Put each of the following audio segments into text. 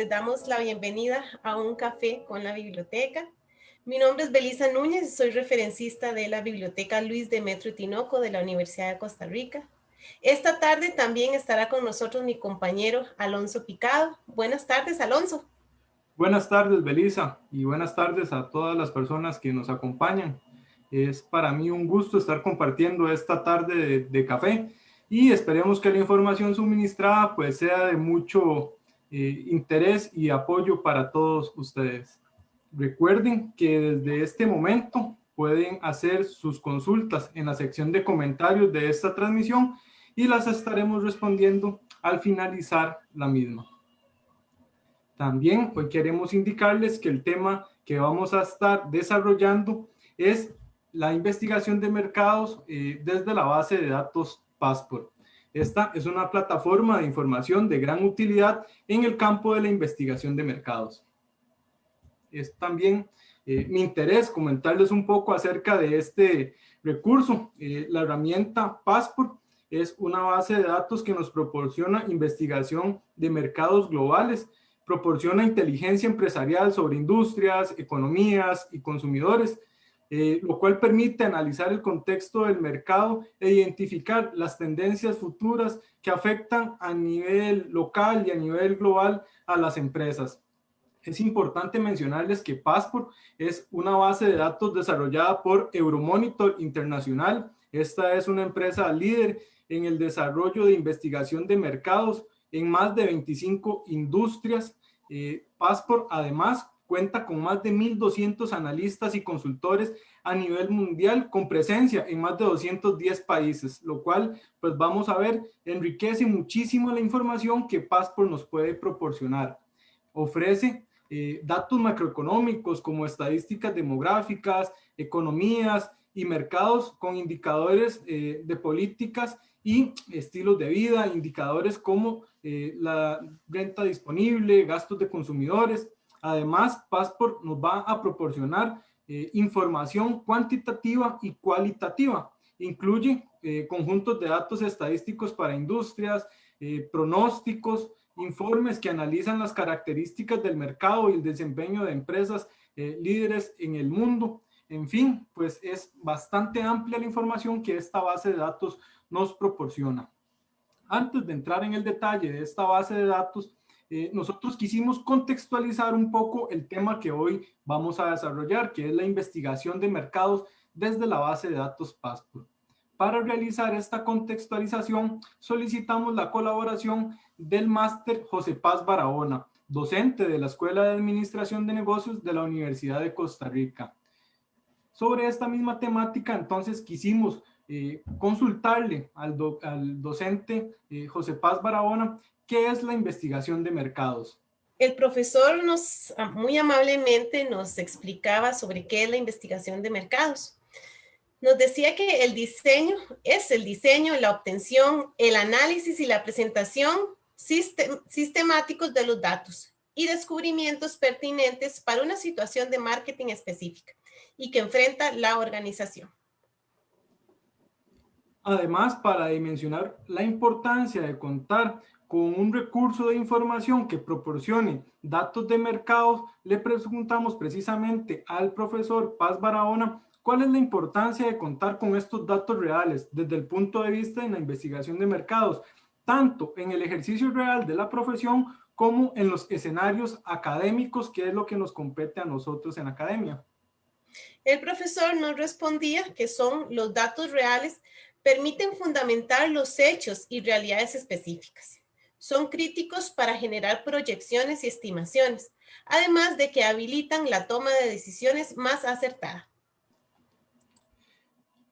les damos la bienvenida a un café con la biblioteca. Mi nombre es Belisa Núñez soy referencista de la Biblioteca Luis de Metro Tinoco de la Universidad de Costa Rica. Esta tarde también estará con nosotros mi compañero Alonso Picado. Buenas tardes, Alonso. Buenas tardes, Belisa, y buenas tardes a todas las personas que nos acompañan. Es para mí un gusto estar compartiendo esta tarde de, de café y esperemos que la información suministrada pues sea de mucho eh, interés y apoyo para todos ustedes. Recuerden que desde este momento pueden hacer sus consultas en la sección de comentarios de esta transmisión y las estaremos respondiendo al finalizar la misma. También hoy queremos indicarles que el tema que vamos a estar desarrollando es la investigación de mercados eh, desde la base de datos Passport. Esta es una plataforma de información de gran utilidad en el campo de la investigación de mercados. Es también eh, mi interés comentarles un poco acerca de este recurso. Eh, la herramienta Passport es una base de datos que nos proporciona investigación de mercados globales, proporciona inteligencia empresarial sobre industrias, economías y consumidores, eh, lo cual permite analizar el contexto del mercado e identificar las tendencias futuras que afectan a nivel local y a nivel global a las empresas. Es importante mencionarles que Passport es una base de datos desarrollada por Euromonitor Internacional. Esta es una empresa líder en el desarrollo de investigación de mercados en más de 25 industrias. Eh, Passport además cuenta con más de 1.200 analistas y consultores a nivel mundial con presencia en más de 210 países, lo cual, pues vamos a ver, enriquece muchísimo la información que Passport nos puede proporcionar. Ofrece eh, datos macroeconómicos como estadísticas demográficas, economías y mercados con indicadores eh, de políticas y estilos de vida, indicadores como eh, la renta disponible, gastos de consumidores, Además, Passport nos va a proporcionar eh, información cuantitativa y cualitativa. Incluye eh, conjuntos de datos estadísticos para industrias, eh, pronósticos, informes que analizan las características del mercado y el desempeño de empresas líderes en el mundo. En fin, pues es bastante amplia la información que esta base de datos nos proporciona. Antes de entrar en el detalle de esta base de datos, eh, nosotros quisimos contextualizar un poco el tema que hoy vamos a desarrollar, que es la investigación de mercados desde la base de datos Passport. Para realizar esta contextualización, solicitamos la colaboración del máster José Paz Barahona, docente de la Escuela de Administración de Negocios de la Universidad de Costa Rica. Sobre esta misma temática, entonces, quisimos eh, consultarle al, docente eh, José Paz Barahona ¿Qué es la investigación de mercados? El profesor nos ah, muy amablemente nos explicaba sobre qué es la investigación de mercados. Nos decía que el diseño es el diseño, la obtención, el análisis y la presentación sistemáticos de los datos y descubrimientos pertinentes para una situación de marketing específica y que enfrenta la organización. Además, para dimensionar la importancia de contar con un recurso de información que proporcione datos de mercados, le preguntamos precisamente al profesor Paz Barahona cuál es la importancia de contar con estos datos reales desde el punto de vista de la investigación de mercados, tanto en el ejercicio real de la profesión como en los escenarios académicos, que es lo que nos compete a nosotros en academia. El profesor nos respondía que son los datos reales permiten fundamentar los hechos y realidades específicas son críticos para generar proyecciones y estimaciones, además de que habilitan la toma de decisiones más acertada.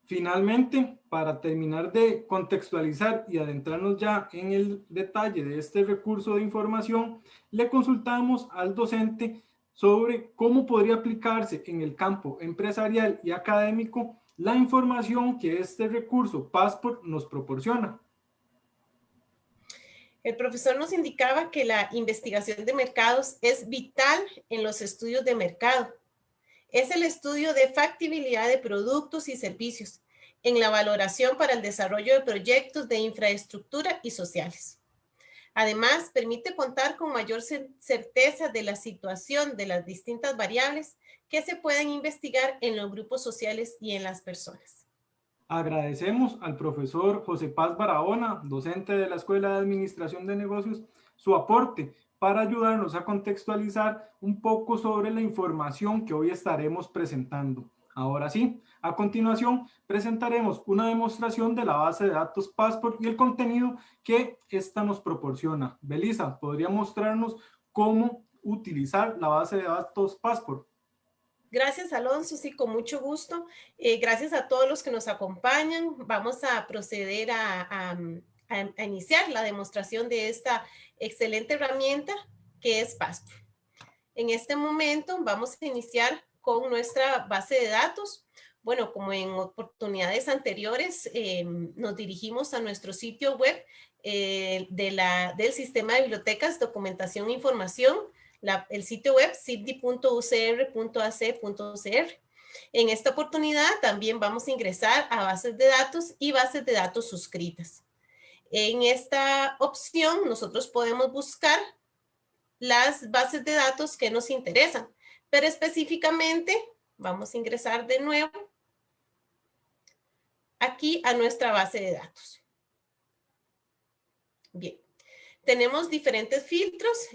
Finalmente, para terminar de contextualizar y adentrarnos ya en el detalle de este recurso de información, le consultamos al docente sobre cómo podría aplicarse en el campo empresarial y académico la información que este recurso Passport nos proporciona. El profesor nos indicaba que la investigación de mercados es vital en los estudios de mercado. Es el estudio de factibilidad de productos y servicios en la valoración para el desarrollo de proyectos de infraestructura y sociales. Además, permite contar con mayor certeza de la situación de las distintas variables que se pueden investigar en los grupos sociales y en las personas. Agradecemos al profesor José Paz Barahona, docente de la Escuela de Administración de Negocios, su aporte para ayudarnos a contextualizar un poco sobre la información que hoy estaremos presentando. Ahora sí, a continuación presentaremos una demostración de la base de datos Passport y el contenido que esta nos proporciona. Belisa, ¿podría mostrarnos cómo utilizar la base de datos Passport? Gracias, Alonso. Sí, con mucho gusto. Eh, gracias a todos los que nos acompañan. Vamos a proceder a, a, iniciar la demostración de esta excelente herramienta que es Passport. En este momento vamos a iniciar con nuestra base de datos. Bueno, como en oportunidades anteriores, eh, nos dirigimos a nuestro sitio web eh, de la, del Sistema de Bibliotecas, Documentación e Información, el sitio web cipdi.ucr.ac.cr. En esta oportunidad también vamos a ingresar a bases de datos y bases de datos suscritas. En esta opción nosotros podemos buscar las bases de datos que nos interesan. Pero específicamente, vamos a ingresar de nuevo aquí a nuestra base de datos. Bien, tenemos diferentes filtros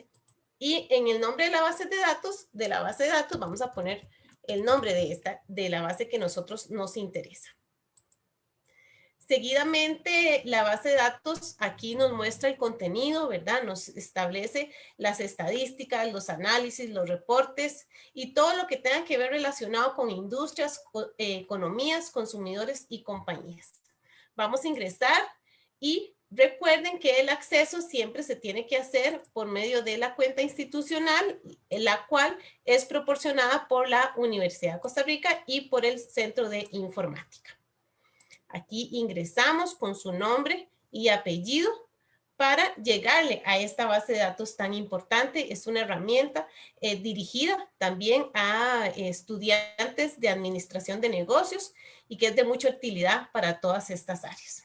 y en el nombre de la base de datos, de la base de datos, vamos a poner el nombre de esta, de la base que nosotros nos interesa. Seguidamente, la base de datos aquí nos muestra el contenido, ¿verdad? Nos establece las estadísticas, los análisis, los reportes y todo lo que tenga que ver relacionado con industrias, eh, economías, consumidores y compañías. Vamos a ingresar y recuerden que el acceso siempre se tiene que hacer por medio de la cuenta institucional, la cual es proporcionada por la Universidad de Costa Rica y por el Centro de Informática. Aquí ingresamos con su nombre y apellido para llegarle a esta base de datos tan importante. Es una herramienta eh, dirigida también a estudiantes de administración de negocios y que es de mucha utilidad para todas estas áreas.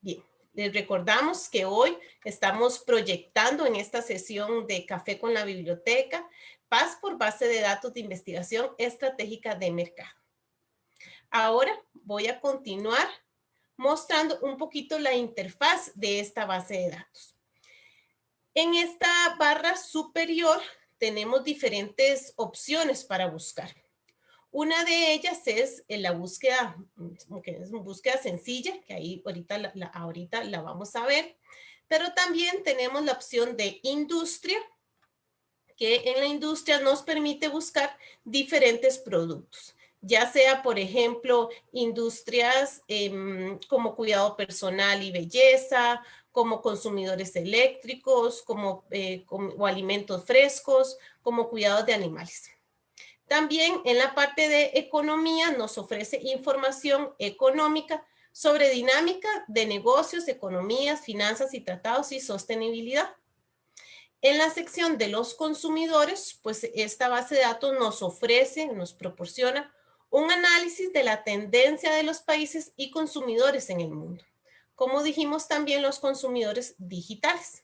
Bien, les recordamos que hoy estamos proyectando en esta sesión de Café con la Biblioteca Paz por Base de Datos de Investigación Estratégica de Mercado. Ahora voy a continuar mostrando un poquito la interfaz de esta base de datos. En esta barra superior tenemos diferentes opciones para buscar. Una de ellas es la búsqueda, que es una búsqueda sencilla, que ahí ahorita la, ahorita la vamos a ver. Pero también tenemos la opción de industria, que en la industria nos permite buscar diferentes productos ya sea, por ejemplo, industrias em, como cuidado personal y belleza, como consumidores eléctricos, como, eh, o alimentos frescos, como cuidados de animales. También en la parte de economía nos ofrece información económica sobre dinámica de negocios, economías, finanzas y tratados y sostenibilidad. En la sección de los consumidores, pues esta base de datos nos ofrece, nos proporciona un análisis de la tendencia de los países y consumidores en el mundo. Como dijimos también los consumidores digitales.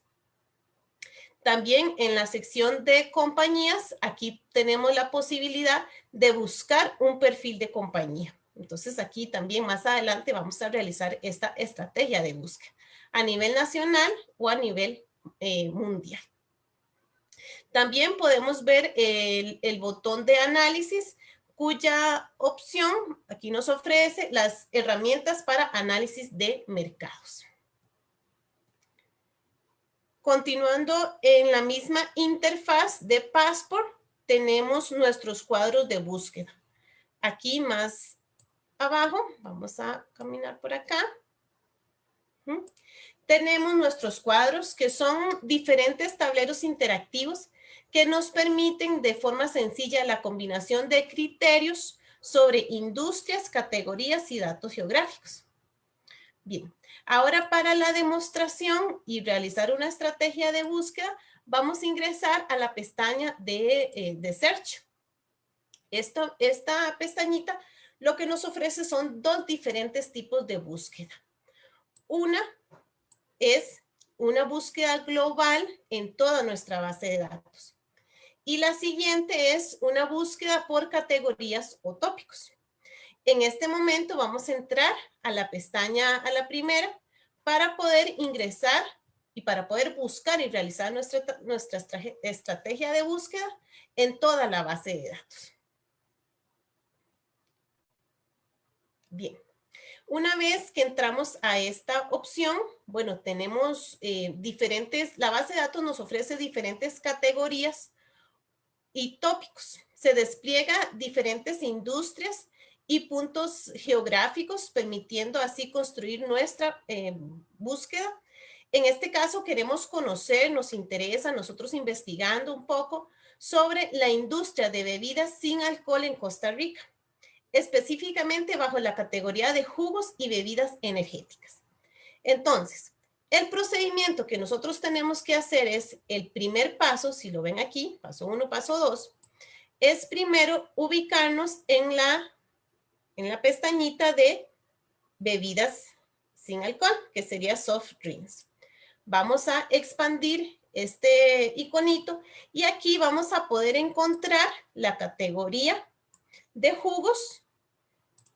También en la sección de compañías, aquí tenemos la posibilidad de buscar un perfil de compañía. Entonces aquí también más adelante vamos a realizar esta estrategia de búsqueda a nivel nacional o a nivel eh, mundial. También podemos ver el, el botón de análisis cuya opción aquí nos ofrece las herramientas para análisis de mercados. Continuando en la misma interfaz de Passport, tenemos nuestros cuadros de búsqueda. Aquí más abajo, vamos a caminar por acá. Tenemos nuestros cuadros que son diferentes tableros interactivos que nos permiten de forma sencilla la combinación de criterios sobre industrias, categorías y datos geográficos. Bien, ahora para la demostración y realizar una estrategia de búsqueda, vamos a ingresar a la pestaña de, eh, Search. Esta, esta pestañita lo que nos ofrece son dos diferentes tipos de búsqueda. Una es una búsqueda global en toda nuestra base de datos. Y la siguiente es una búsqueda por categorías o tópicos. En este momento vamos a entrar a la pestaña, a la primera, para poder ingresar y para poder buscar y realizar nuestra, nuestra estrategia de búsqueda en toda la base de datos. Bien. Una vez que entramos a esta opción, bueno, tenemos eh, diferentes, la base de datos nos ofrece diferentes categorías y tópicos. Se despliega diferentes industrias y puntos geográficos, permitiendo así construir nuestra eh, búsqueda. En este caso queremos conocer, nos interesa, nosotros investigando un poco sobre la industria de bebidas sin alcohol en Costa Rica, específicamente bajo la categoría de jugos y bebidas energéticas. Entonces, el procedimiento que nosotros tenemos que hacer es el primer paso, si lo ven aquí, paso uno, paso dos, es primero ubicarnos en la en la pestañita de bebidas sin alcohol, que sería soft drinks. Vamos a expandir este iconito y aquí vamos a poder encontrar la categoría de jugos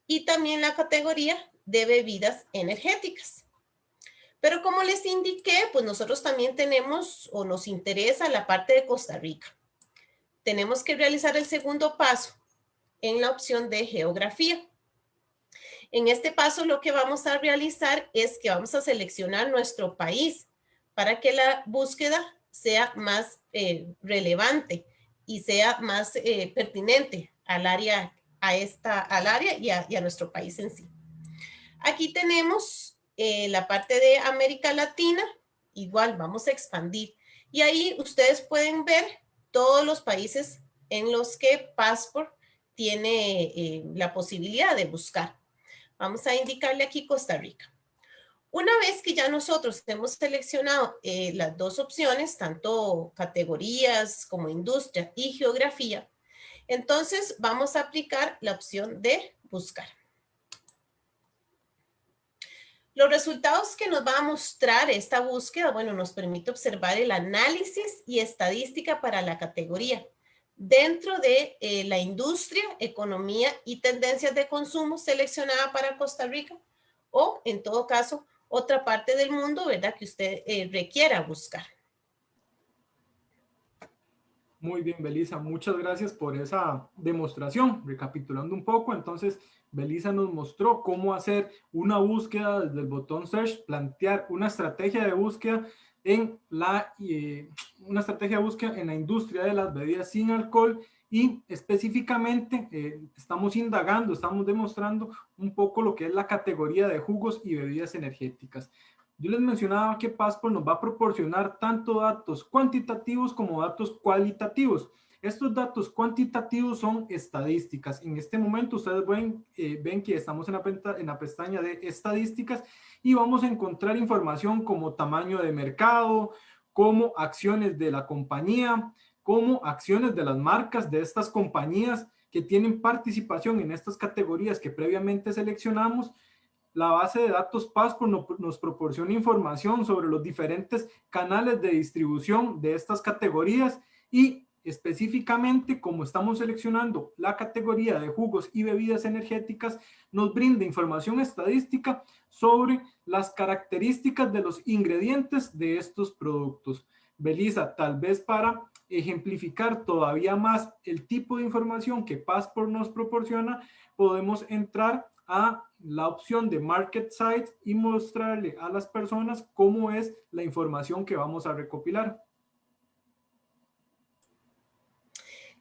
y también la categoría de bebidas energéticas. Pero como les indiqué, pues nosotros también tenemos o nos interesa la parte de Costa Rica. Tenemos que realizar el segundo paso en la opción de geografía. En este paso lo que vamos a realizar es que vamos a seleccionar nuestro país para que la búsqueda sea más eh, relevante y sea más eh, pertinente al área, a esta, al área y a, nuestro país en sí. Aquí tenemos eh, la parte de América Latina, igual vamos a expandir. Y ahí ustedes pueden ver todos los países en los que Passport tiene la posibilidad de buscar. Vamos a indicarle aquí Costa Rica. Una vez que ya nosotros hemos seleccionado eh, las dos opciones, tanto categorías como industria y geografía, entonces vamos a aplicar la opción de buscar. Los resultados que nos va a mostrar esta búsqueda, bueno, nos permite observar el análisis y estadística para la categoría dentro de eh, la industria, economía y tendencias de consumo seleccionada para Costa Rica o, en todo caso, otra parte del mundo, ¿verdad? Que usted eh, requiera buscar. Muy bien, Belisa. Muchas gracias por esa demostración. Recapitulando un poco, entonces, Belisa nos mostró cómo hacer una búsqueda desde el botón Search, plantear una estrategia de búsqueda en la, eh, una estrategia de búsqueda en la industria de las bebidas sin alcohol y específicamente eh, estamos indagando, estamos demostrando un poco lo que es la categoría de jugos y bebidas energéticas. Yo les mencionaba que Passport nos va a proporcionar tanto datos cuantitativos como datos cualitativos. Estos datos cuantitativos son estadísticas. En este momento ustedes ven, eh, ven que estamos en la, en la pestaña de estadísticas y vamos a encontrar información como tamaño de mercado, como acciones de la compañía, como acciones de las marcas de estas compañías que tienen participación en estas categorías que previamente seleccionamos. La base de datos Passport nos proporciona información sobre los diferentes canales de distribución de estas categorías y específicamente como estamos seleccionando la categoría de jugos y bebidas energéticas, nos brinda información estadística sobre las características de los ingredientes de estos productos. Belisa, tal vez para ejemplificar todavía más el tipo de información que Passport nos proporciona, podemos entrar a la opción de Market Sites y mostrarle a las personas cómo es la información que vamos a recopilar.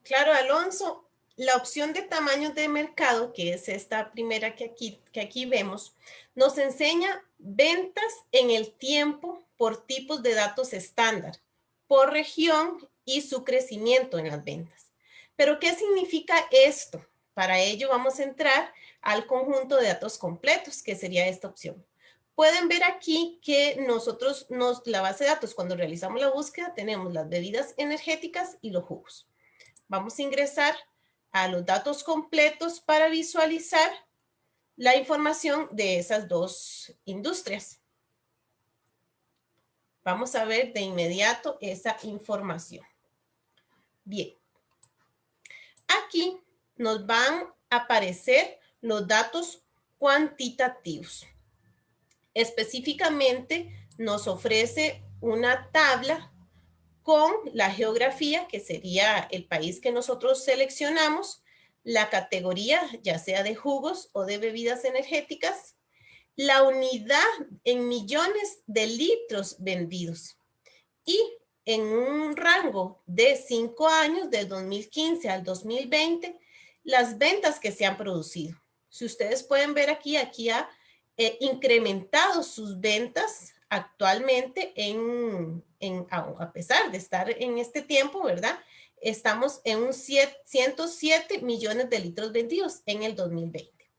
Claro, Alonso, la opción de tamaño de mercado, que es esta primera que aquí, que aquí vemos, nos enseña ventas en el tiempo por tipos de datos estándar, por región y su crecimiento en las ventas. Pero, ¿qué significa esto? Para ello vamos a entrar al conjunto de datos completos, que sería esta opción. Pueden ver aquí que nosotros, nos, la base de datos, cuando realizamos la búsqueda, tenemos las bebidas energéticas y los jugos. Vamos a ingresar a los datos completos para visualizar la información de esas dos industrias. Vamos a ver de inmediato esa información. Bien. Aquí nos van a aparecer los datos cuantitativos. Específicamente nos ofrece una tabla con la geografía, que sería el país que nosotros seleccionamos, la categoría, ya sea de jugos o de bebidas energéticas, la unidad en millones de litros vendidos y en un rango de cinco años, del 2015 al 2020, las ventas que se han producido. Si ustedes pueden ver aquí, aquí ha eh, incrementado sus ventas actualmente en, en, a pesar de estar en este tiempo, ¿verdad? Estamos en un 107 millones de litros vendidos en el 2020.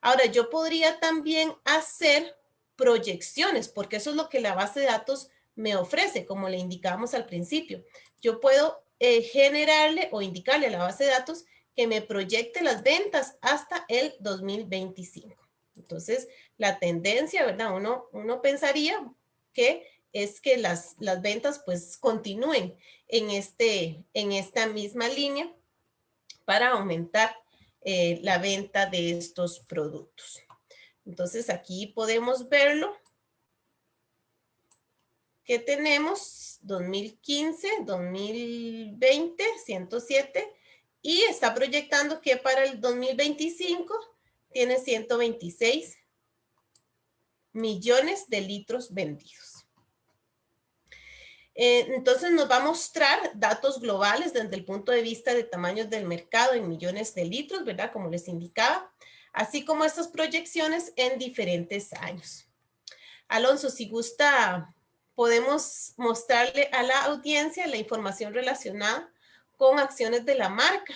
Ahora, yo podría también hacer proyecciones, porque eso es lo que la base de datos me ofrece, como le indicamos al principio. Yo puedo eh, generarle o indicarle a la base de datos que me proyecte las ventas hasta el 2025. Entonces, la tendencia, ¿verdad? Uno, uno pensaría que es que las, las ventas pues continúen en, este, en esta misma línea para aumentar eh, la venta de estos productos. Entonces aquí podemos verlo que tenemos 2015, 2020, 107 y está proyectando que para el 2025 tiene 126 millones de litros vendidos. Eh, entonces nos va a mostrar datos globales desde el punto de vista de tamaños del mercado en millones de litros, ¿verdad? Como les indicaba, así como estas proyecciones en diferentes años. Alonso, si gusta, podemos mostrarle a la audiencia la información relacionada con acciones de la marca.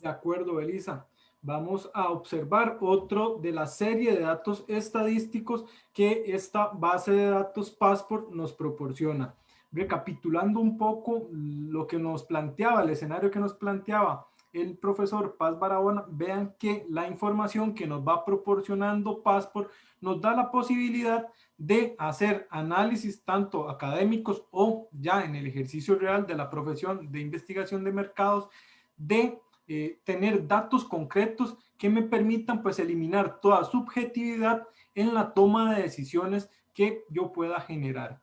De acuerdo, Elisa. Vamos a observar otro de la serie de datos estadísticos que esta base de datos Passport nos proporciona. Recapitulando un poco lo que nos planteaba, el escenario que nos planteaba el profesor Paz Barahona, vean que la información que nos va proporcionando Passport nos da la posibilidad de hacer análisis tanto académicos o ya en el ejercicio real de la profesión de investigación de mercados, de eh, tener datos concretos que me permitan pues eliminar toda subjetividad en la toma de decisiones que yo pueda generar.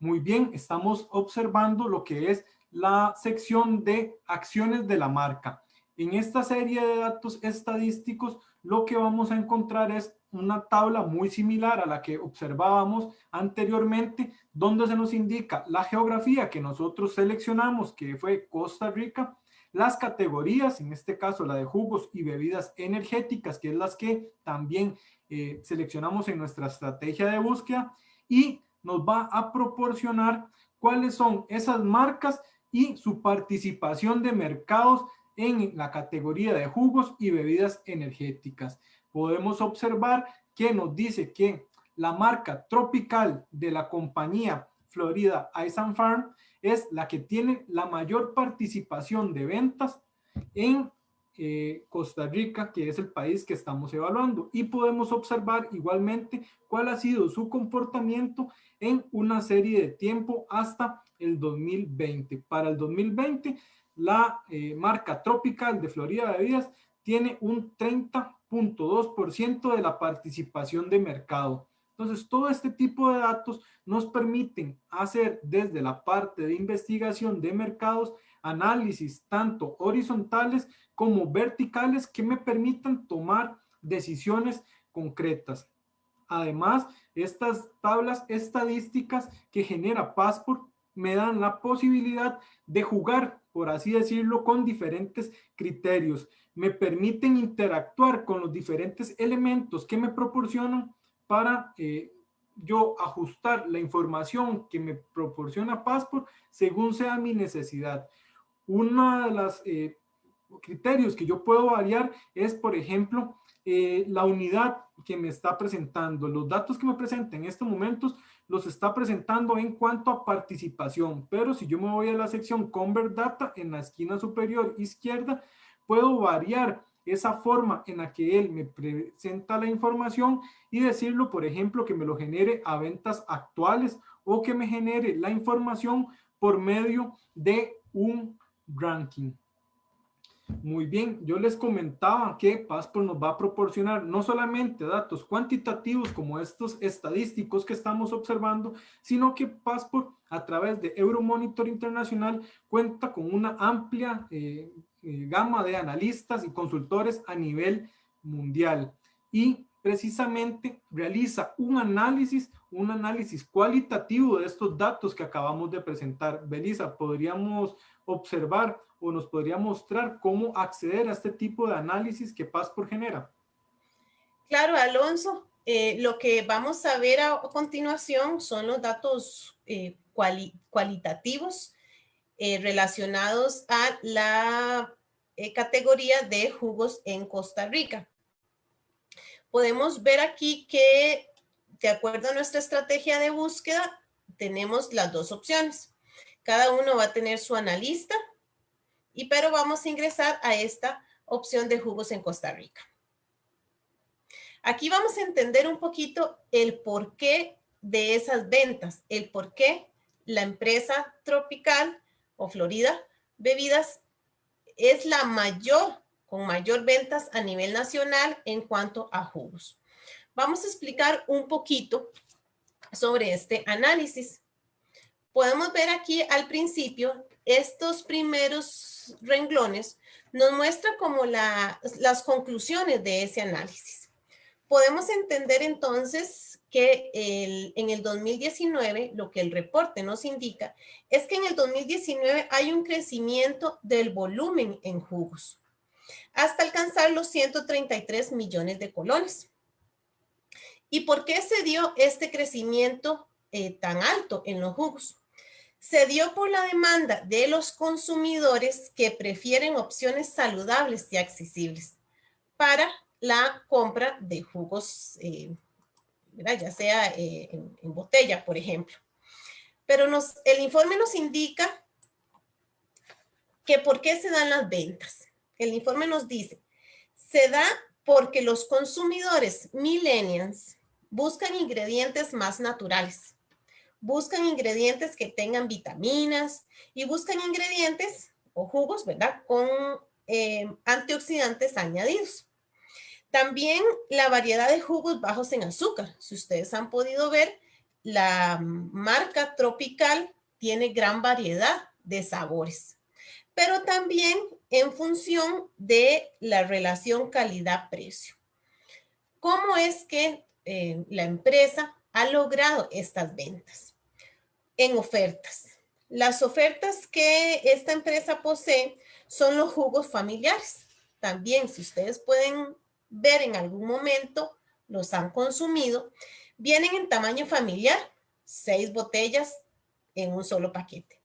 Muy bien, estamos observando lo que es la sección de acciones de la marca. En esta serie de datos estadísticos, lo que vamos a encontrar es una tabla muy similar a la que observábamos anteriormente, donde se nos indica la geografía que nosotros seleccionamos, que fue Costa Rica, las categorías, en este caso la de jugos y bebidas energéticas, que es las que también eh, seleccionamos en nuestra estrategia de búsqueda, y nos va a proporcionar cuáles son esas marcas y su participación de mercados en la categoría de jugos y bebidas energéticas. Podemos observar que nos dice que la marca tropical de la compañía Florida Ice and Farm es la que tiene la mayor participación de ventas en eh, Costa Rica, que es el país que estamos evaluando. Y podemos observar igualmente cuál ha sido su comportamiento en una serie de tiempo hasta el 2020. Para el 2020, la eh, marca tropical de Florida Bebidas tiene un 30.2% de la participación de mercado. Entonces, todo este tipo de datos nos permiten hacer desde la parte de investigación de mercados, análisis tanto horizontales como verticales que me permitan tomar decisiones concretas. Además, estas tablas estadísticas que genera Passport me dan la posibilidad de jugar, por así decirlo, con diferentes criterios. Me permiten interactuar con los diferentes elementos que me proporcionan para eh, yo ajustar la información que me proporciona Passport según sea mi necesidad. Uno de los eh, criterios que yo puedo variar es, por ejemplo, eh, la unidad que me está presentando. Los datos que me presenta en estos momentos los está presentando en cuanto a participación, pero si yo me voy a la sección Convert Data en la esquina superior izquierda, puedo variar esa forma en la que él me presenta la información y decirlo, por ejemplo, que me lo genere a ventas actuales o que me genere la información por medio de un ranking. Muy bien, yo les comentaba que Passport nos va a proporcionar no solamente datos cuantitativos como estos estadísticos que estamos observando, sino que Passport a través de Euromonitor Internacional cuenta con una amplia eh, gama de analistas y consultores a nivel mundial y precisamente realiza un análisis, un análisis cualitativo de estos datos que acabamos de presentar. Belisa, podríamos observar o nos podría mostrar cómo acceder a este tipo de análisis que Passport genera. Claro, Alonso. Eh, lo que vamos a ver a, continuación son los datos eh, cualitativos eh, relacionados a la categoría de jugos en Costa Rica. Podemos ver aquí que, de acuerdo a nuestra estrategia de búsqueda, tenemos las dos opciones. Cada uno va a tener su analista y pero vamos a ingresar a esta opción de jugos en Costa Rica. Aquí vamos a entender un poquito el porqué de esas ventas, el por qué la empresa tropical o Florida Bebidas es la mayor, con mayor ventas a nivel nacional en cuanto a jugos. Vamos a explicar un poquito sobre este análisis. Podemos ver aquí al principio estos primeros renglones nos muestra como las conclusiones de ese análisis. Podemos entender entonces que en el 2019, lo que el reporte nos indica, es que en el 2019 hay un crecimiento del volumen en jugos, hasta alcanzar los 133 millones de colones. ¿Y por qué se dio este crecimiento eh, tan alto en los jugos? se dio por la demanda de los consumidores que prefieren opciones saludables y accesibles para la compra de jugos, eh, ya sea eh, en, botella, por ejemplo. Pero el informe nos indica que por qué se dan las ventas. El informe nos dice, se da porque los consumidores millennials buscan ingredientes más naturales buscan ingredientes que tengan vitaminas y buscan ingredientes o jugos, ¿verdad? Con eh, antioxidantes añadidos. También la variedad de jugos bajos en azúcar. Si ustedes han podido ver, la marca Tropical tiene gran variedad de sabores, pero también en función de la relación calidad-precio. ¿Cómo es que eh, la empresa ha logrado estas ventas en ofertas. Las ofertas que esta empresa posee son los jugos familiares. También, si ustedes pueden ver en algún momento, los han consumido, vienen en tamaño familiar, seis botellas en un solo paquete.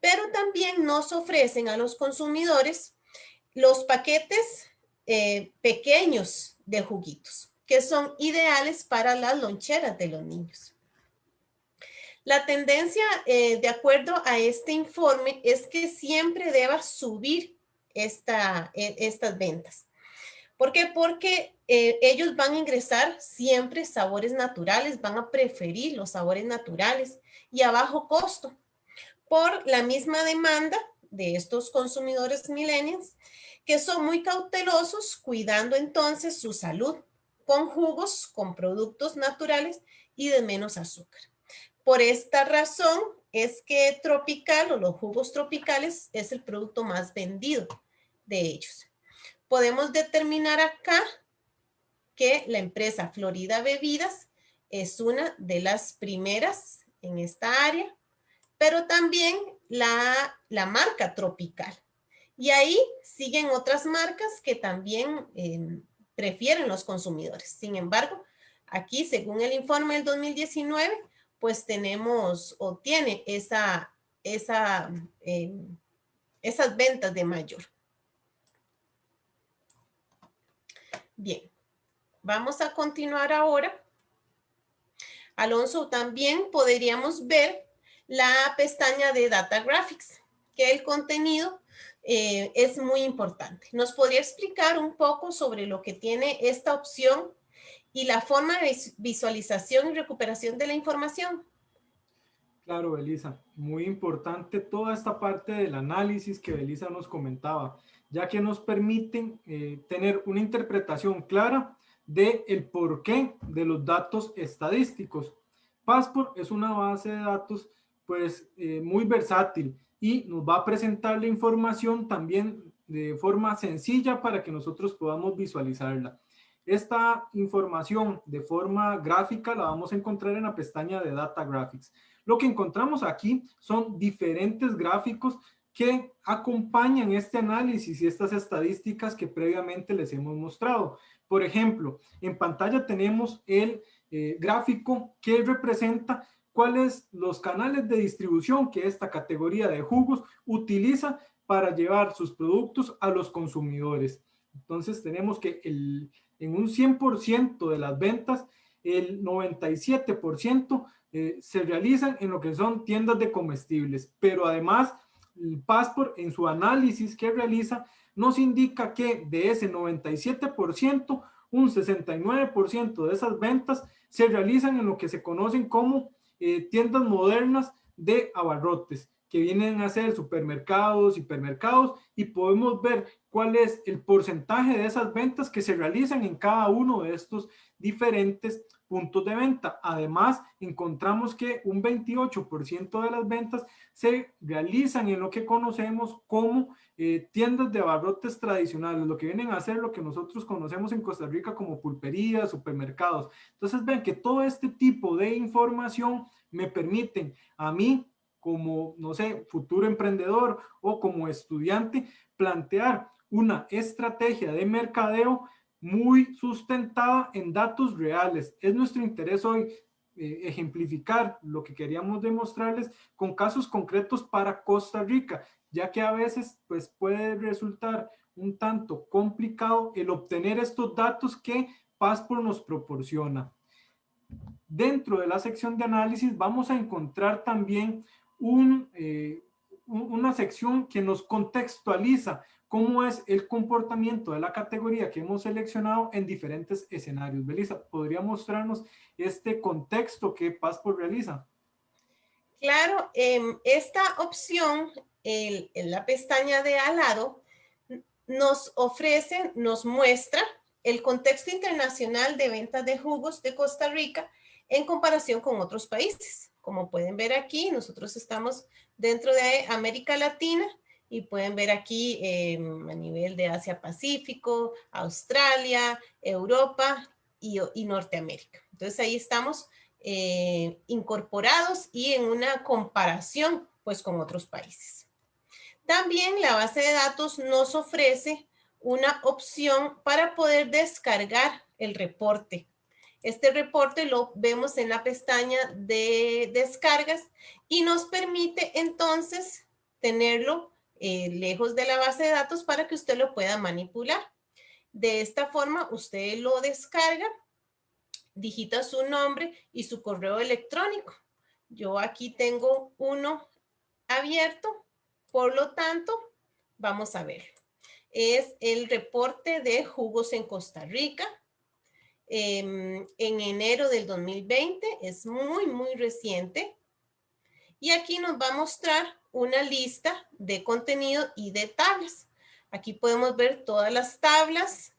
Pero también nos ofrecen a los consumidores los paquetes eh, pequeños de juguitos que son ideales para las loncheras de los niños. La tendencia, eh, de acuerdo a este informe, es que siempre deba subir esta, e, estas ventas. ¿Por qué? Porque eh, ellos van a ingresar siempre sabores naturales, van a preferir los sabores naturales y a bajo costo por la misma demanda de estos consumidores millennials que son muy cautelosos cuidando entonces su salud con jugos, con productos naturales y de menos azúcar. Por esta razón es que tropical o los jugos tropicales es el producto más vendido de ellos. Podemos determinar acá que la empresa Florida Bebidas es una de las primeras en esta área, pero también la, la marca Tropical. Y ahí siguen otras marcas que también eh, prefieren los consumidores. Sin embargo, aquí, según el informe del 2019, pues tenemos o tiene esa, esa, em, esas ventas de mayor. Bien, vamos a continuar ahora. Alonso, también podríamos ver la pestaña de Data Graphics, que el contenido eh, es muy importante. ¿Nos podría explicar un poco sobre lo que tiene esta opción y la forma de visualización y recuperación de la información? Claro, Belisa, muy importante toda esta parte del análisis que Belisa nos comentaba, ya que nos permiten eh, tener una interpretación clara de el porqué de los datos estadísticos. Passport es una base de datos pues eh, muy versátil y nos va a presentar la información también de forma sencilla para que nosotros podamos visualizarla. Esta información de forma gráfica la vamos a encontrar en la pestaña de Data Graphics. Lo que encontramos aquí son diferentes gráficos que acompañan este análisis y estas estadísticas que previamente les hemos mostrado. Por ejemplo, en pantalla tenemos el eh, gráfico que representa cuáles los canales de distribución que esta categoría de jugos utiliza para llevar sus productos a los consumidores. Entonces tenemos que en un 100% de las ventas, el 97% eh, se realizan en lo que son tiendas de comestibles, pero además Passport en su análisis que realiza nos indica que de ese 97%, un 69% de esas ventas se realizan en lo que se conocen como eh, tiendas modernas de abarrotes que vienen a ser supermercados, hipermercados y podemos ver cuál es el porcentaje de esas ventas que se realizan en cada uno de estos diferentes puntos de venta. Además, encontramos que un 28% de las ventas se realizan en lo que conocemos como eh, tiendas de abarrotes tradicionales, lo que vienen a ser lo que nosotros conocemos en Costa Rica como pulperías, supermercados. Entonces, ven que todo este tipo de información me permiten a mí como, no sé, futuro emprendedor o como estudiante, plantear una estrategia de mercadeo muy sustentada en datos reales. Es nuestro interés hoy eh, ejemplificar lo que queríamos demostrarles con casos concretos para Costa Rica, ya que a veces pues, puede resultar un tanto complicado el obtener estos datos que Passport nos proporciona. Dentro de la sección de análisis vamos a encontrar también un, eh, una sección que nos contextualiza cómo es el comportamiento de la categoría que hemos seleccionado en diferentes escenarios. Belisa, ¿podría mostrarnos este contexto que Passport realiza? Claro, em, esta opción en la pestaña de al lado nos ofrece, nos muestra el contexto internacional de ventas de jugos de Costa Rica en comparación con otros países. Como pueden ver aquí, nosotros estamos dentro de América Latina y pueden ver aquí em, a nivel de Asia-Pacífico, Australia, Europa y, Norteamérica. Entonces ahí estamos eh, incorporados y en una comparación pues con otros países. También la base de datos nos ofrece una opción para poder descargar el reporte. Este reporte lo vemos en la pestaña de descargas y nos permite entonces tenerlo eh, lejos de la base de datos para que usted lo pueda manipular. De esta forma, usted lo descarga, digita su nombre y su correo electrónico. Yo aquí tengo uno abierto, por lo tanto, vamos a ver. Es el reporte de jugos en Costa Rica. Em, en enero del 2020, es muy, muy reciente. Y aquí nos va a mostrar una lista de contenido y de tablas. Aquí podemos ver todas las tablas,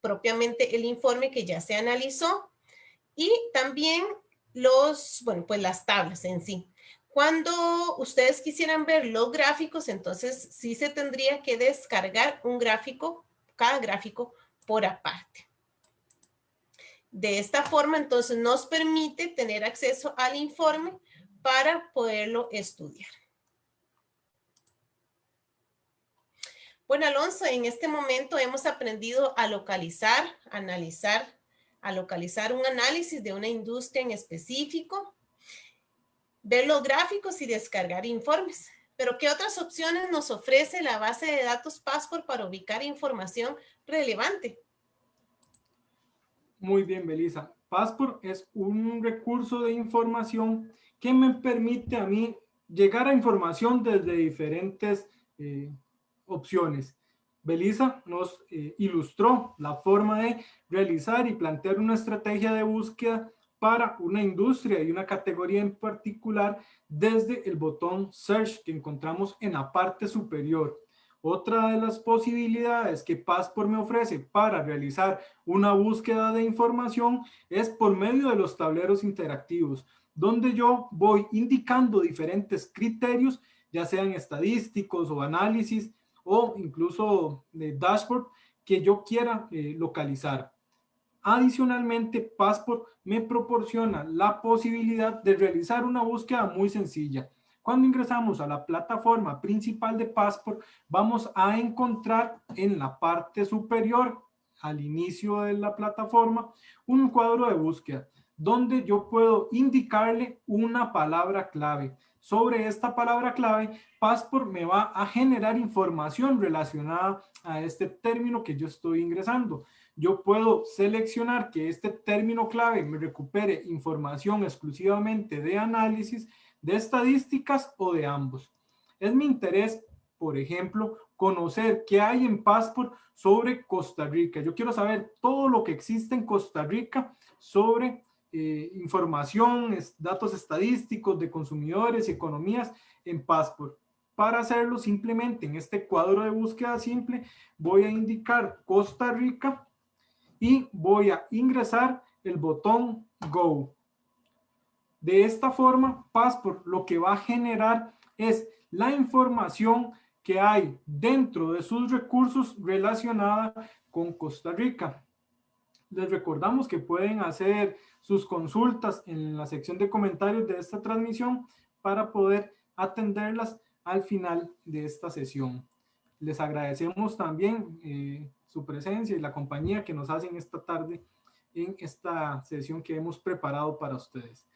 propiamente el informe que ya se analizó y también los, bueno, pues las tablas en sí. Cuando ustedes quisieran ver los gráficos, entonces sí se tendría que descargar un gráfico, cada gráfico por aparte. De esta forma, entonces nos permite tener acceso al informe para poderlo estudiar. Bueno, Alonso, en este momento hemos aprendido a localizar, analizar, a localizar un análisis de una industria en específico, ver los gráficos y descargar informes. Pero, ¿qué otras opciones nos ofrece la base de datos Passport para ubicar información relevante? Muy bien, Belisa. Passport es un recurso de información que me permite a mí llegar a información desde diferentes eh, opciones. Belisa nos eh, ilustró la forma de realizar y plantear una estrategia de búsqueda para una industria y una categoría en particular desde el botón Search que encontramos en la parte superior. Otra de las posibilidades que Passport me ofrece para realizar una búsqueda de información es por medio de los tableros interactivos, donde yo voy indicando diferentes criterios, ya sean estadísticos o análisis, o incluso de dashboard que yo quiera eh, localizar. Adicionalmente, Passport me proporciona la posibilidad de realizar una búsqueda muy sencilla. Cuando ingresamos a la plataforma principal de Passport, vamos a encontrar en la parte superior, al inicio de la plataforma, un cuadro de búsqueda donde yo puedo indicarle una palabra clave. Sobre esta palabra clave, Passport me va a generar información relacionada a este término que yo estoy ingresando. Yo puedo seleccionar que este término clave me recupere información exclusivamente de análisis, de estadísticas o de ambos. Es mi interés, por ejemplo, conocer qué hay en Passport sobre Costa Rica. Yo quiero saber todo lo que existe en Costa Rica sobre eh, información, datos estadísticos de consumidores y economías en Passport. Para hacerlo simplemente en este cuadro de búsqueda simple voy a indicar Costa Rica y voy a ingresar el botón Go. De esta forma, Passport lo que va a generar es la información que hay dentro de sus recursos relacionada con Costa Rica. Les recordamos que pueden hacer sus consultas en la sección de comentarios de esta transmisión para poder atenderlas al final de esta sesión. Les agradecemos también eh, su presencia y la compañía que nos hacen esta tarde en esta sesión que hemos preparado para ustedes.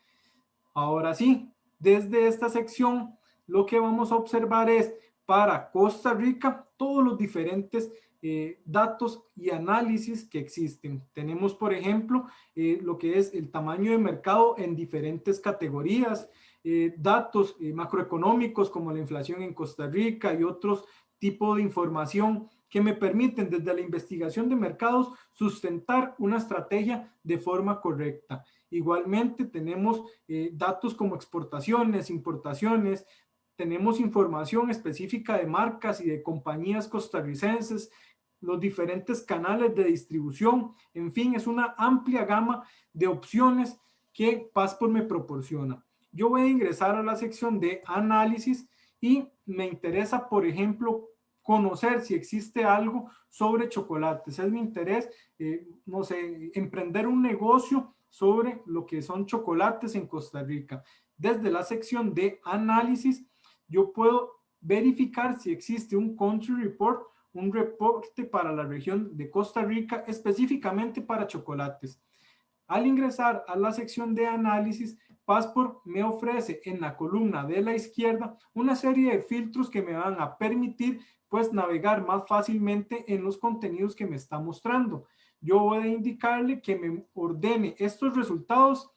Ahora sí, desde esta sección lo que vamos a observar es para Costa Rica todos los diferentes eh, datos y análisis que existen. Tenemos, por ejemplo, eh, lo que es el tamaño de mercado en diferentes categorías, eh, datos macroeconómicos como la inflación en Costa Rica y otros tipos de información que me permiten desde la investigación de mercados sustentar una estrategia de forma correcta. Igualmente tenemos datos como exportaciones, importaciones, tenemos información específica de marcas y de compañías costarricenses, los diferentes canales de distribución, en fin, es una amplia gama de opciones que Passport me proporciona. Yo voy a ingresar a la sección de análisis y me interesa, por ejemplo, conocer si existe algo sobre chocolates. Es mi interés, eh, no sé, emprender un negocio sobre lo que son chocolates en Costa Rica. Desde la sección de análisis, yo puedo verificar si existe un country report un reporte para la región de Costa Rica específicamente para chocolates. Al ingresar a la sección de análisis, Passport me ofrece en la columna de la izquierda una serie de filtros que me van a permitir pues navegar más fácilmente en los contenidos que me está mostrando. Yo voy a indicarle que me ordene estos resultados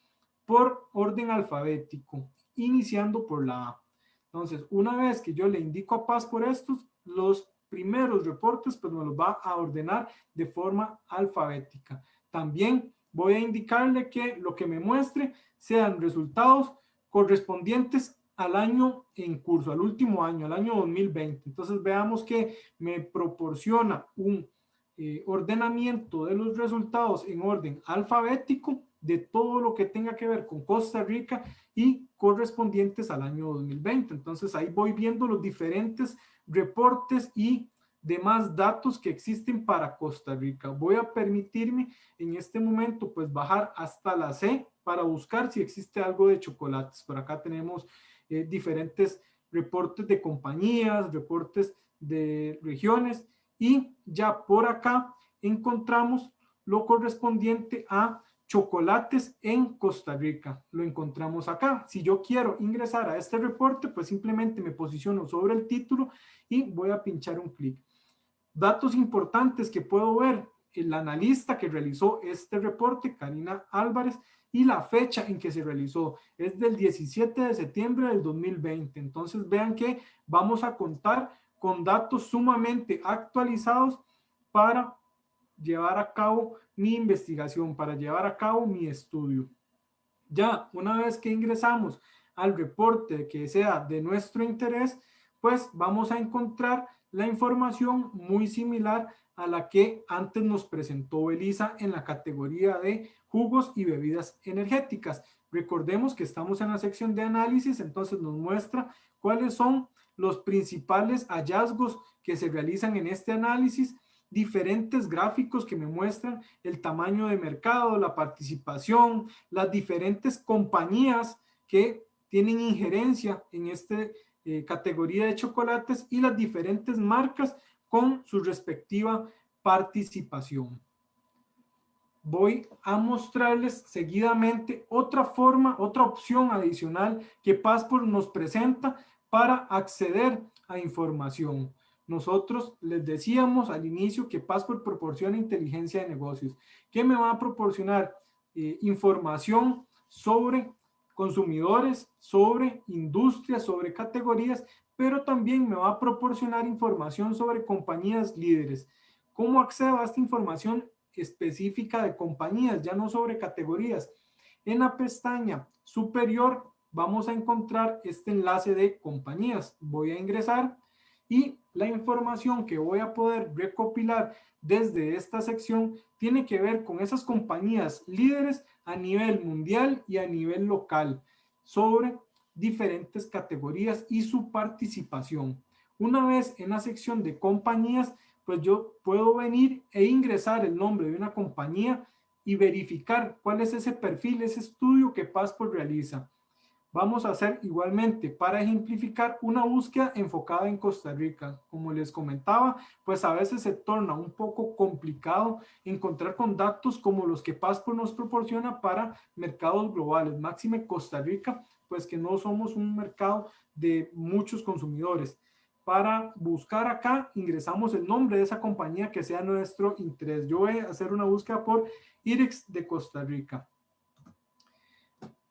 por orden alfabético, iniciando por la A. Entonces, una vez que yo le indico a Passport estos, los primeros reportes, pues me los va a ordenar de forma alfabética. También voy a indicarle que lo que me muestre sean resultados correspondientes al año en curso, al último año, al año 2020. Entonces veamos que me proporciona un eh, ordenamiento de los resultados en orden alfabético de todo lo que tenga que ver con Costa Rica y correspondientes al año 2020. Entonces ahí voy viendo los diferentes reportes y demás datos que existen para Costa Rica. Voy a permitirme en este momento pues bajar hasta la C para buscar si existe algo de chocolates. Por acá tenemos eh, diferentes reportes de compañías, reportes de regiones y ya por acá encontramos lo correspondiente a chocolates en Costa Rica. Lo encontramos acá. Si yo quiero ingresar a este reporte, pues simplemente me posiciono sobre el título y voy a pinchar un clic. Datos importantes que puedo ver, el analista que realizó este reporte, Karina Álvarez, y la fecha en que se realizó es del 17 de septiembre del 2020. Entonces vean que vamos a contar con datos sumamente actualizados para llevar a cabo mi investigación, para llevar a cabo mi estudio. Ya una vez que ingresamos al reporte que sea de nuestro interés, pues vamos a encontrar la información muy similar a la que antes nos presentó Belisa en la categoría de jugos y bebidas energéticas. Recordemos que estamos en la sección de análisis, entonces nos muestra cuáles son los principales hallazgos que se realizan en este análisis, diferentes gráficos que me muestran el tamaño de mercado, la participación, las diferentes compañías que tienen injerencia en esta eh, categoría de chocolates y las diferentes marcas con su respectiva participación. Voy a mostrarles seguidamente otra forma, otra opción adicional que Passport nos presenta para acceder a información. Nosotros les decíamos al inicio que Passport proporciona inteligencia de negocios, que me va a proporcionar eh, información sobre consumidores, sobre industrias, sobre categorías, pero también me va a proporcionar información sobre compañías líderes. ¿Cómo accedo a esta información específica de compañías, ya no sobre categorías? En la pestaña superior vamos a encontrar este enlace de compañías. Voy a ingresar y la información que voy a poder recopilar desde esta sección tiene que ver con esas compañías líderes a nivel mundial y a nivel local sobre diferentes categorías y su participación. Una vez en la sección de compañías, pues yo puedo venir e ingresar el nombre de una compañía y verificar cuál es ese perfil, ese estudio que Passport realiza vamos a hacer igualmente para ejemplificar una búsqueda enfocada en Costa Rica. Como les comentaba, pues a veces se torna un poco complicado encontrar con datos como los que Passport nos proporciona para mercados globales. Máxime Costa Rica, pues que no somos un mercado de muchos consumidores. Para buscar acá, ingresamos el nombre de esa compañía que sea nuestro interés. Yo voy a hacer una búsqueda por IREX de Costa Rica.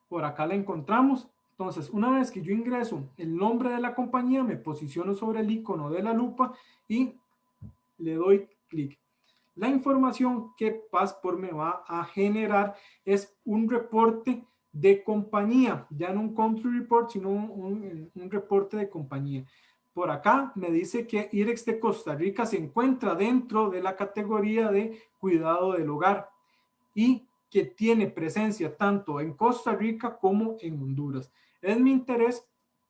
Por acá la encontramos. Entonces, una vez que yo ingreso el nombre de la compañía, me posiciono sobre el icono de la lupa y le doy clic. La información que Passport me va a generar es un reporte de compañía, ya no un country report, sino un, un, reporte de compañía. Por acá me dice que IREX de Costa Rica se encuentra dentro de la categoría de cuidado del hogar y que tiene presencia tanto en Costa Rica como en Honduras. Es mi interés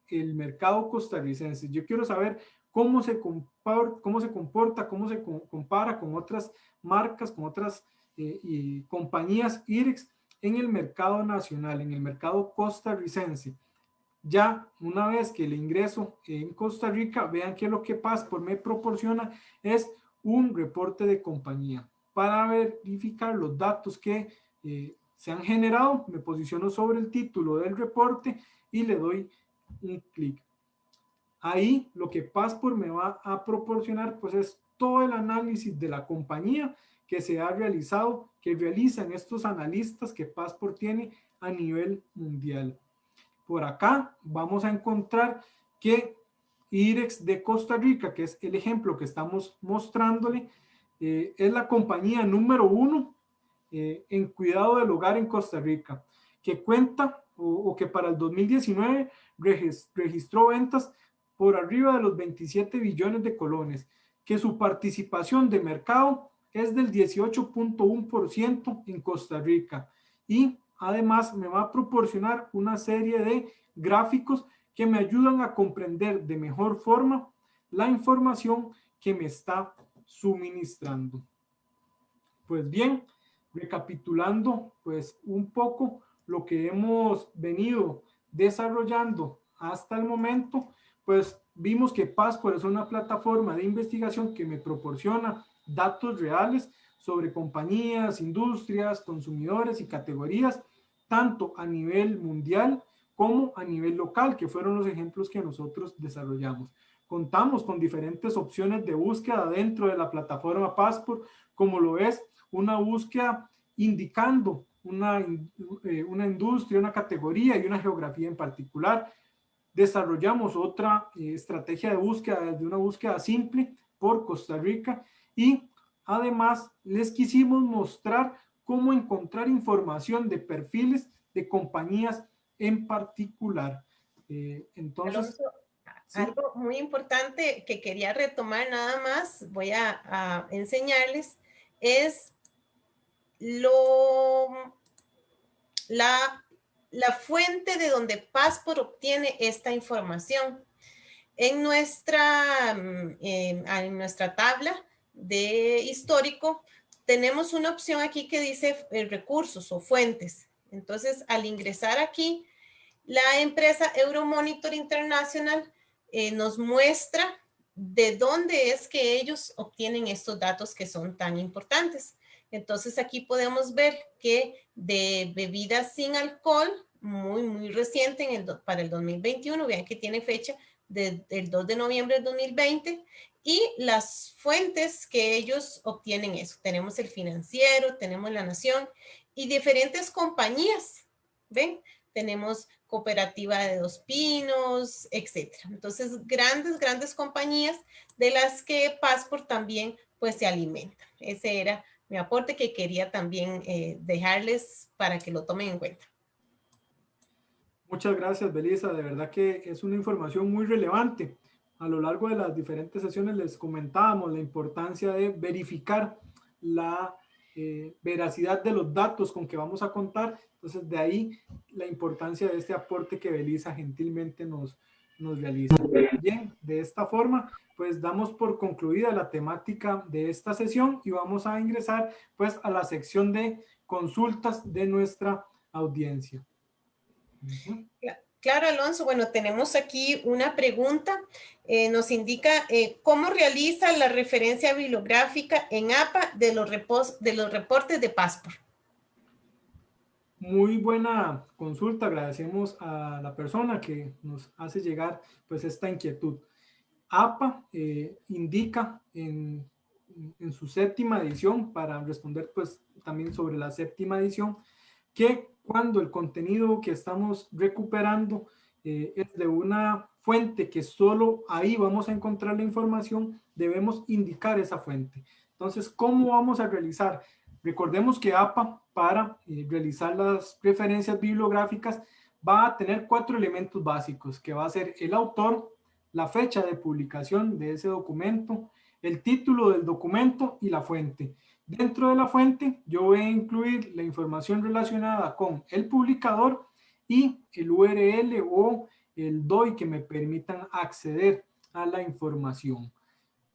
el mercado costarricense. Yo quiero saber cómo se, comporta, cómo se compara con otras marcas, con otras eh, compañías IREX en el mercado nacional, en el mercado costarricense. Ya una vez que el ingreso en Costa Rica, vean que lo que Passport me proporciona es un reporte de compañía para verificar los datos que eh, se han generado, me posiciono sobre el título del reporte y le doy un clic. Ahí lo que Passport me va a proporcionar pues es todo el análisis de la compañía que se ha realizado, que realizan estos analistas que Passport tiene a nivel mundial. Por acá vamos a encontrar que IREX de Costa Rica, que es el ejemplo que estamos mostrándole, eh, es la compañía número uno eh, en cuidado del hogar en Costa Rica, que cuenta o, que para el 2019 registró ventas por arriba de los 27 billones de colones, que su participación de mercado es del 18.1% en Costa Rica y además me va a proporcionar una serie de gráficos que me ayudan a comprender de mejor forma la información que me está suministrando. Pues bien, recapitulando pues un poco lo que hemos venido desarrollando hasta el momento, pues vimos que Passport es una plataforma de investigación que me proporciona datos reales sobre compañías, industrias, consumidores y categorías, tanto a nivel mundial como a nivel local, que fueron los ejemplos que nosotros desarrollamos. Contamos con diferentes opciones de búsqueda dentro de la plataforma Passport, como lo es una búsqueda indicando una, eh, una industria, una categoría y una geografía en particular. desarrollamos otra eh, estrategia de búsqueda, de una búsqueda simple por Costa Rica y además les quisimos mostrar cómo encontrar información de perfiles de compañías en particular. Eh, entonces, algo muy importante que quería retomar nada más, voy a, enseñarles, es lo, la, la fuente de donde Passport obtiene esta información. En nuestra, mm, en nuestra tabla de histórico, tenemos una opción aquí que dice eh, recursos o fuentes. Entonces, al ingresar aquí, la empresa Euromonitor International eh, nos muestra de dónde es que ellos obtienen estos datos que son tan importantes. Entonces, aquí podemos ver que de bebidas sin alcohol, muy, muy reciente en el, para el 2021, vean que tiene fecha del 2 de noviembre del 2020, y las fuentes que ellos obtienen eso. Tenemos el financiero, tenemos la nación y diferentes compañías, ¿ven? Tenemos cooperativa de Dos Pinos, etcétera. Entonces, grandes, grandes compañías de las que Passport también pues se alimenta. Ese era mi aporte que quería también eh, dejarles para que lo tomen en cuenta. Muchas gracias, Belisa. De verdad que es una información muy relevante a lo largo de las diferentes sesiones les comentábamos la importancia de verificar la eh, veracidad de los datos con que vamos a contar. Entonces, de ahí la importancia de este aporte que Belisa gentilmente nos, nos realiza. Bien, de esta forma, pues damos por concluida la temática de esta sesión y vamos a ingresar pues a la sección de consultas de nuestra audiencia. Claro, Alonso. Bueno, tenemos aquí una pregunta. Eh, nos indica eh, cómo realiza la referencia bibliográfica en APA de los, reportes de Passport. Muy buena consulta. Agradecemos a la persona que nos hace llegar pues esta inquietud. APA eh, indica en, en su séptima edición, para responder pues también sobre la séptima edición, que cuando el contenido que estamos recuperando eh, es de una fuente que solo ahí vamos a encontrar la información, debemos indicar esa fuente. Entonces, ¿cómo vamos a realizar? Recordemos que APA, para eh, realizar las referencias bibliográficas, va a tener cuatro elementos básicos, que va a ser el autor, la fecha de publicación de ese documento, el título del documento y la fuente. Dentro de la fuente yo voy a incluir la información relacionada con el publicador y el URL o el DOI que me permitan acceder a la información.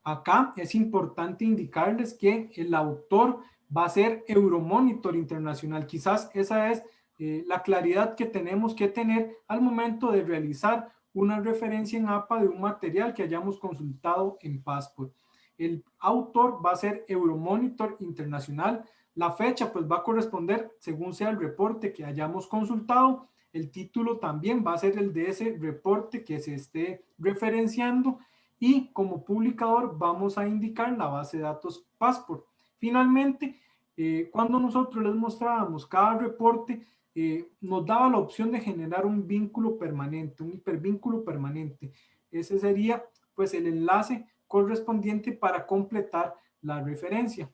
Acá es importante indicarles que el autor va a ser Euromonitor Internacional. Quizás esa es eh, la claridad que tenemos que tener al momento de realizar una referencia en APA de un material que hayamos consultado en Passport. El autor va a ser Euromonitor Internacional. La fecha pues va a corresponder según sea el reporte que hayamos consultado. El título también va a ser el de ese reporte que se esté referenciando. Y como publicador vamos a indicar la base de datos Passport. Finalmente, eh, cuando nosotros les mostrábamos cada reporte, eh, nos daba la opción de generar un vínculo permanente, un hipervínculo permanente. Ese sería pues el enlace correspondiente para completar la referencia.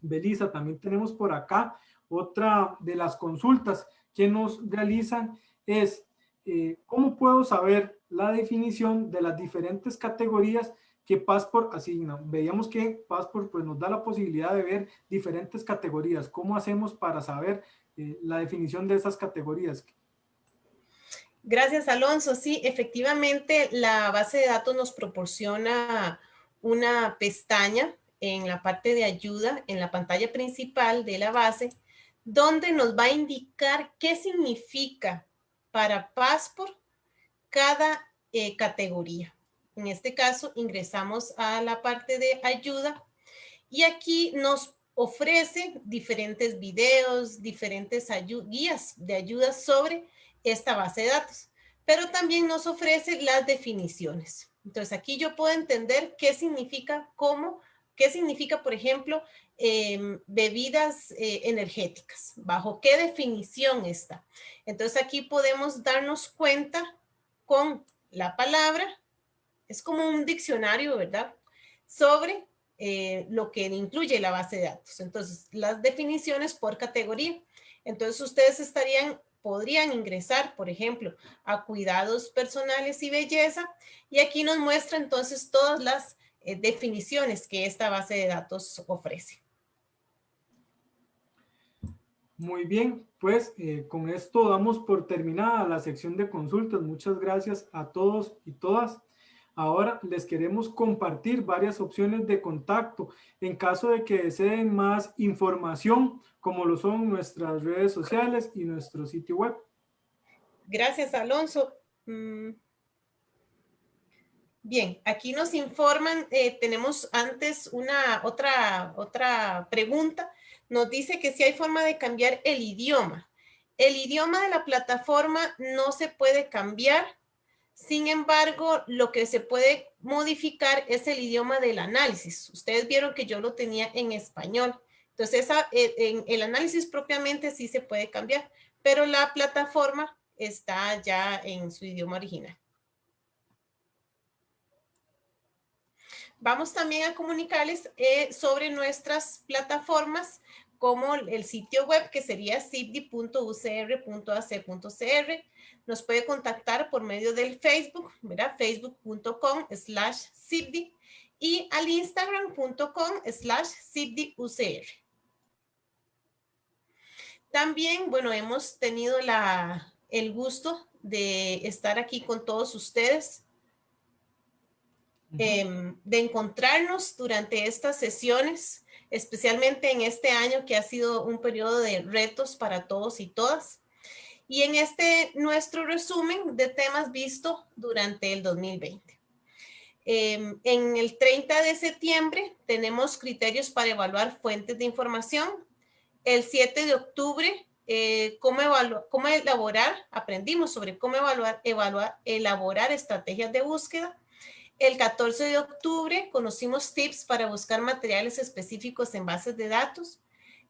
Belisa, también tenemos por acá otra de las consultas que nos realizan es eh, ¿cómo puedo saber la definición de las diferentes categorías que Passport asigna? Veíamos que Passport pues, nos da la posibilidad de ver diferentes categorías. ¿Cómo hacemos para saber eh, la definición de esas categorías? Gracias, Alonso. Sí, efectivamente, la base de datos nos proporciona una pestaña en la parte de ayuda, en la pantalla principal de la base, donde nos va a indicar qué significa para Passport cada eh, categoría. En este caso, ingresamos a la parte de ayuda y aquí nos ofrece diferentes videos, diferentes guías de ayuda sobre esta base de datos, pero también nos ofrece las definiciones. Entonces aquí yo puedo entender qué significa, cómo, qué significa, por ejemplo, em, bebidas eh, energéticas, bajo qué definición está. Entonces aquí podemos darnos cuenta con la palabra, es como un diccionario, ¿verdad? Sobre eh, lo que incluye la base de datos. Entonces, las definiciones por categoría. Entonces, ustedes estarían, podrían ingresar, por ejemplo, a cuidados personales y belleza. Y aquí nos muestra entonces todas las eh, definiciones que esta base de datos ofrece. Muy bien, pues eh, con esto damos por terminada la sección de consultas. Muchas gracias a todos y todas. Ahora les queremos compartir varias opciones de contacto en caso de que deseen más información, como lo son nuestras redes sociales y nuestro sitio web. Gracias, Alonso. Mm. Bien, aquí nos informan, eh, tenemos antes una otra, otra pregunta nos dice que si hay forma de cambiar el idioma. El idioma de la plataforma no se puede cambiar. Sin embargo, lo que se puede modificar es el idioma del análisis. Ustedes vieron que yo lo tenía en español. Entonces, eh, el análisis propiamente sí se puede cambiar, pero la plataforma está ya en su idioma original. Vamos también a comunicarles eh, sobre nuestras plataformas como el sitio web que sería cipdi.ucr.ac.cr. Nos puede contactar por medio del Facebook, facebook.com slash cipdi y al instagram.com slash cipdiucr. También, bueno, hemos tenido la, el gusto de estar aquí con todos ustedes Em, de encontrarnos durante estas sesiones, especialmente en este año que ha sido un periodo de retos para todos y todas. Y en este nuestro resumen de temas visto durante el 2020. Em, en el 30 de septiembre tenemos criterios para evaluar fuentes de información. El 7 de octubre, eh, cómo, elaborar, aprendimos sobre cómo evaluar, elaborar estrategias de búsqueda. El 14 de octubre conocimos tips para buscar materiales específicos en bases de datos.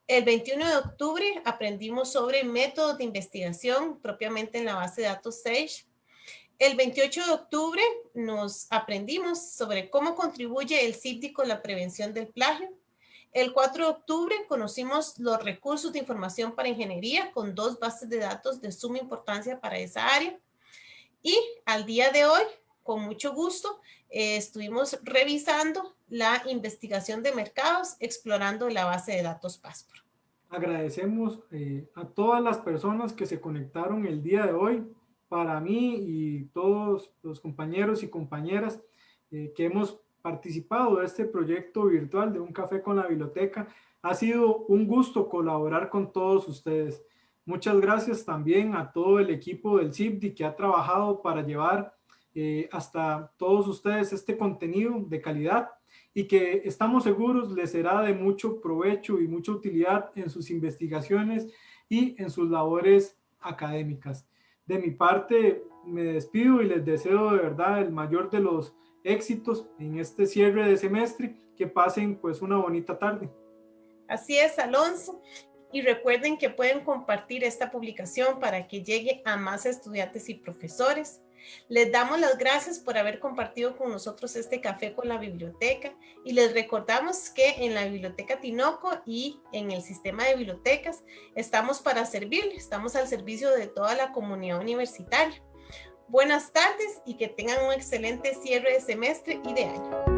El 21 de octubre aprendimos sobre métodos de investigación propiamente en la base de datos Sage. El 28 de octubre nos aprendimos sobre cómo contribuye el CIPDI con la prevención del plagio. El 4 de octubre conocimos los recursos de información para ingeniería con dos bases de datos de suma importancia para esa área. Y al día de hoy, con mucho gusto, eh, estuvimos revisando la investigación de mercados, explorando la base de datos Passport. Agradecemos eh, a todas las personas que se conectaron el día de hoy. Para mí y todos los compañeros y compañeras eh, que hemos participado de este proyecto virtual de Un Café con la Biblioteca, ha sido un gusto colaborar con todos ustedes. Muchas gracias también a todo el equipo del CIPDI que ha trabajado para llevar eh, hasta todos ustedes este contenido de calidad y que estamos seguros les será de mucho provecho y mucha utilidad en sus investigaciones y en sus labores académicas. De mi parte, me despido y les deseo de verdad el mayor de los éxitos en este cierre de semestre. Que pasen pues una bonita tarde. Así es, Alonso. Y recuerden que pueden compartir esta publicación para que llegue a más estudiantes y profesores. Les damos las gracias por haber compartido con nosotros este café con la biblioteca y les recordamos que en la Biblioteca Tinoco y en el sistema de bibliotecas estamos para servir, estamos al servicio de toda la comunidad universitaria. Buenas tardes y que tengan un excelente cierre de semestre y de año.